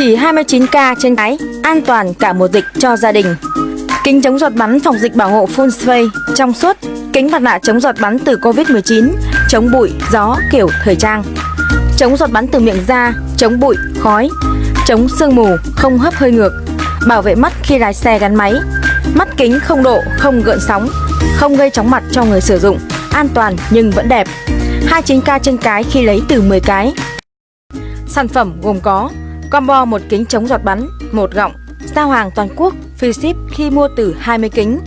Chỉ 29k trên cái, an toàn cả mùa dịch cho gia đình. Kính chống giọt bắn phòng dịch bảo hộ full face trong suốt, kính mặt nạ chống giọt bắn từ Covid-19, chống bụi, gió kiểu thời trang. Chống giọt bắn từ miệng ra chống bụi, khói, chống sương mù, không hấp hơi ngược, bảo vệ mắt khi lái xe gắn máy. Mắt kính không độ, không gợn sóng, không gây chóng mặt cho người sử dụng, an toàn nhưng vẫn đẹp. 29k trên cái khi lấy từ 10 cái. Sản phẩm gồm có combo một kính chống giọt bắn, một gọng, giao hàng toàn quốc, free ship khi mua từ 20 kính.